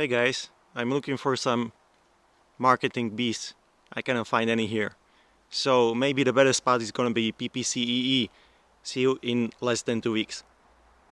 Hey guys, I'm looking for some marketing bees. I cannot find any here. So maybe the better spot is gonna be PPCEE. See you in less than two weeks.